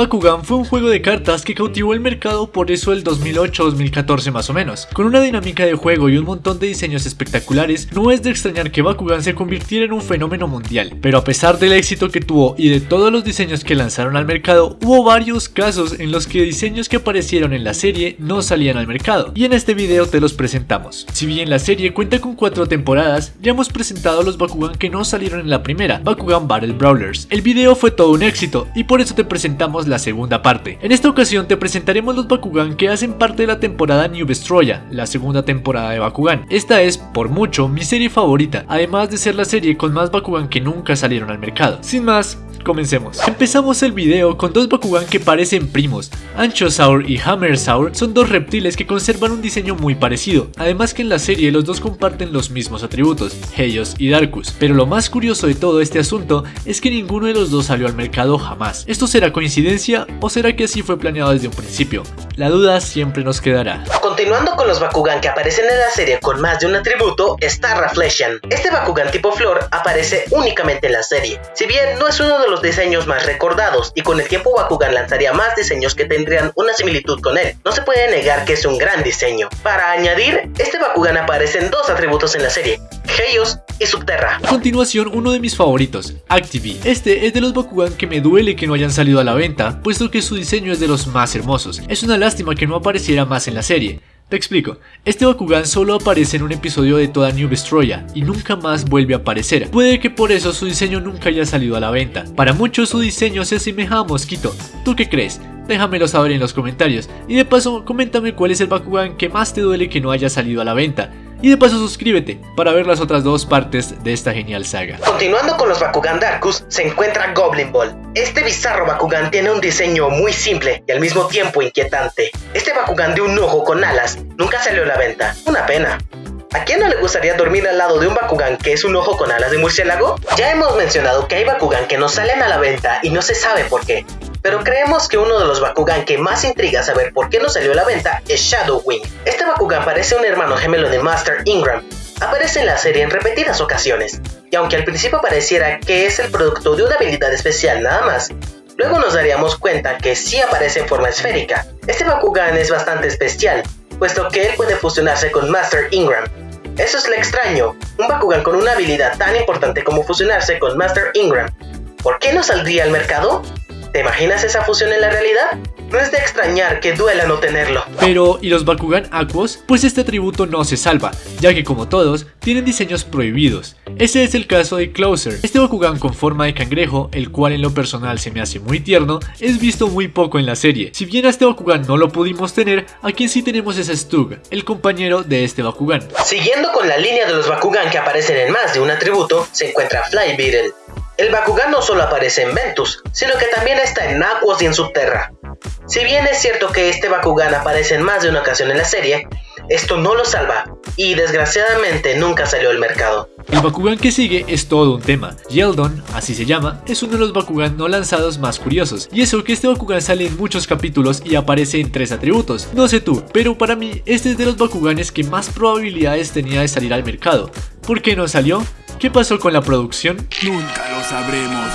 Bakugan fue un juego de cartas que cautivó el mercado por eso el 2008-2014 más o menos. Con una dinámica de juego y un montón de diseños espectaculares, no es de extrañar que Bakugan se convirtiera en un fenómeno mundial. Pero a pesar del éxito que tuvo y de todos los diseños que lanzaron al mercado, hubo varios casos en los que diseños que aparecieron en la serie no salían al mercado. Y en este video te los presentamos. Si bien la serie cuenta con cuatro temporadas, ya hemos presentado los Bakugan que no salieron en la primera, Bakugan Battle Brawlers. El video fue todo un éxito y por eso te presentamos la segunda parte. En esta ocasión te presentaremos los Bakugan que hacen parte de la temporada New Vestroya, la segunda temporada de Bakugan. Esta es, por mucho, mi serie favorita, además de ser la serie con más Bakugan que nunca salieron al mercado. Sin más, Comencemos. Empezamos el video con dos Bakugan que parecen primos. Anchosaur y Hammersaur son dos reptiles que conservan un diseño muy parecido, además que en la serie los dos comparten los mismos atributos, Heios y Darkus. Pero lo más curioso de todo este asunto es que ninguno de los dos salió al mercado jamás. ¿Esto será coincidencia o será que así fue planeado desde un principio? La duda siempre nos quedará. Continuando con los Bakugan que aparecen en la serie con más de un atributo, está Raflesian. Este Bakugan tipo flor aparece únicamente en la serie. Si bien no es uno de los diseños más recordados y con el tiempo Bakugan lanzaría más diseños que tendrían una similitud con él. No se puede negar que es un gran diseño. Para añadir, este Bakugan aparece en dos atributos en la serie, Heios y Subterra. A continuación, uno de mis favoritos, Activie. Este es de los Bakugan que me duele que no hayan salido a la venta, puesto que su diseño es de los más hermosos. Es una lástima que no apareciera más en la serie. Te explico, este Bakugan solo aparece en un episodio de toda New Vestroya y nunca más vuelve a aparecer. Puede que por eso su diseño nunca haya salido a la venta. Para muchos su diseño se asemeja a Mosquito. ¿Tú qué crees? Déjamelo saber en los comentarios. Y de paso, coméntame cuál es el Bakugan que más te duele que no haya salido a la venta. Y de paso suscríbete para ver las otras dos partes de esta genial saga. Continuando con los Bakugan Darkus, se encuentra Goblin Ball. Este bizarro Bakugan tiene un diseño muy simple y al mismo tiempo inquietante. Este Bakugan de un ojo con alas nunca salió a la venta, una pena. ¿A quién no le gustaría dormir al lado de un Bakugan que es un ojo con alas de murciélago? Ya hemos mencionado que hay Bakugan que no salen a la venta y no se sabe por qué, pero creemos que uno de los Bakugan que más intriga saber por qué no salió a la venta es Shadow Wing. Este Bakugan parece un hermano gemelo de Master Ingram, aparece en la serie en repetidas ocasiones, y aunque al principio pareciera que es el producto de una habilidad especial nada más, luego nos daríamos cuenta que sí aparece en forma esférica. Este Bakugan es bastante especial, puesto que él puede fusionarse con Master Ingram. Eso es lo extraño, un Bakugan con una habilidad tan importante como fusionarse con Master Ingram. ¿Por qué no saldría al mercado? ¿Te imaginas esa fusión en la realidad? No es de extrañar que duela no tenerlo. Pero, ¿y los Bakugan Aquos? Pues este atributo no se salva, ya que como todos, tienen diseños prohibidos. Ese es el caso de Closer. Este Bakugan con forma de cangrejo, el cual en lo personal se me hace muy tierno, es visto muy poco en la serie. Si bien a este Bakugan no lo pudimos tener, a quien sí tenemos es a Stug, el compañero de este Bakugan. Siguiendo con la línea de los Bakugan que aparecen en más de un atributo, se encuentra Fly Beetle. El Bakugan no solo aparece en Ventus, sino que también está en Aquos y en Subterra. Si bien es cierto que este Bakugan aparece en más de una ocasión en la serie, esto no lo salva y desgraciadamente nunca salió al mercado. El Bakugan que sigue es todo un tema. Yeldon, así se llama, es uno de los Bakugan no lanzados más curiosos. Y eso que este Bakugan sale en muchos capítulos y aparece en tres atributos. No sé tú, pero para mí este es de los Bakuganes que más probabilidades tenía de salir al mercado. ¿Por qué no salió? ¿Qué pasó con la producción? Nunca sabremos.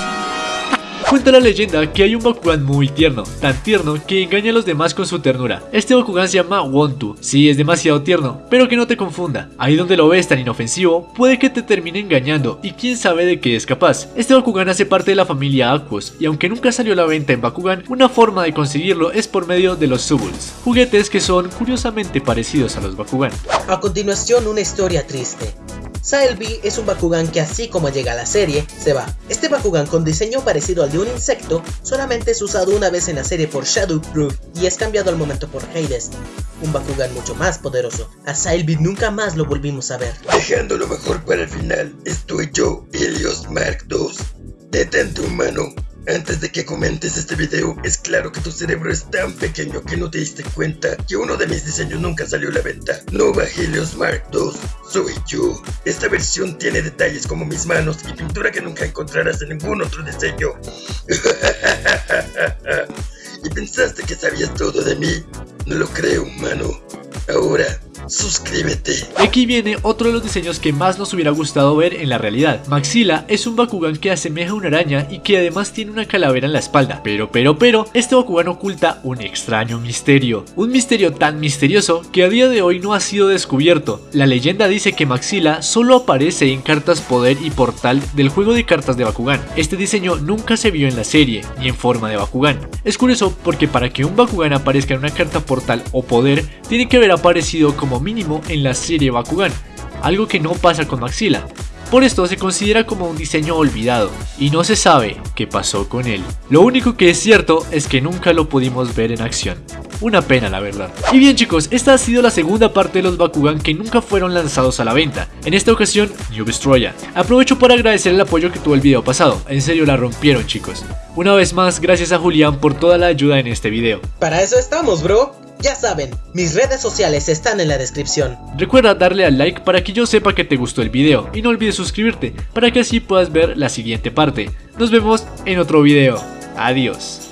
Cuenta la leyenda que hay un Bakugan muy tierno, tan tierno que engaña a los demás con su ternura. Este Bakugan se llama Wontu, sí es demasiado tierno, pero que no te confunda. Ahí donde lo ves tan inofensivo, puede que te termine engañando y quién sabe de qué es capaz. Este Bakugan hace parte de la familia Aquos y aunque nunca salió a la venta en Bakugan, una forma de conseguirlo es por medio de los Subuls, juguetes que son curiosamente parecidos a los Bakugan. A continuación una historia triste. Saelby es un Bakugan que así como llega a la serie, se va. Este Bakugan con diseño parecido al de un insecto, solamente es usado una vez en la serie por Shadowproof y es cambiado al momento por Hades, un Bakugan mucho más poderoso. A Saelby nunca más lo volvimos a ver. Dejando lo mejor para el final, estoy yo, Helios Mark II. Detente humano, antes de que comentes este video, es claro que tu cerebro es tan pequeño que no te diste cuenta que uno de mis diseños nunca salió a la venta. Nova Helios Mark II, soy yo. Esta versión tiene detalles como mis manos y pintura que nunca encontrarás en ningún otro diseño. ¿Y pensaste que sabías todo de mí? No lo creo, humano. Ahora, suscríbete. Aquí viene otro de los diseños que más nos hubiera gustado ver en la realidad. Maxila es un Bakugan que asemeja a una araña y que además tiene una calavera en la espalda. Pero, pero, pero, este Bakugan oculta un extraño misterio. Un misterio tan misterioso que a día de hoy no ha sido descubierto. La leyenda dice que Maxila solo aparece en cartas poder y portal del juego de cartas de Bakugan. Este diseño nunca se vio en la serie, ni en forma de Bakugan. Es curioso porque para que un Bakugan aparezca en una carta portal o poder, tiene que haber aparecido mínimo en la serie Bakugan, algo que no pasa con Maxila. Por esto se considera como un diseño olvidado y no se sabe qué pasó con él. Lo único que es cierto es que nunca lo pudimos ver en acción. Una pena la verdad. Y bien chicos, esta ha sido la segunda parte de los Bakugan que nunca fueron lanzados a la venta. En esta ocasión, New Destroya. Aprovecho para agradecer el apoyo que tuvo el video pasado. En serio la rompieron chicos. Una vez más, gracias a Julián por toda la ayuda en este video. Para eso estamos, bro. Ya saben, mis redes sociales están en la descripción. Recuerda darle al like para que yo sepa que te gustó el video y no olvides suscribirte para que así puedas ver la siguiente parte. Nos vemos en otro video. Adiós.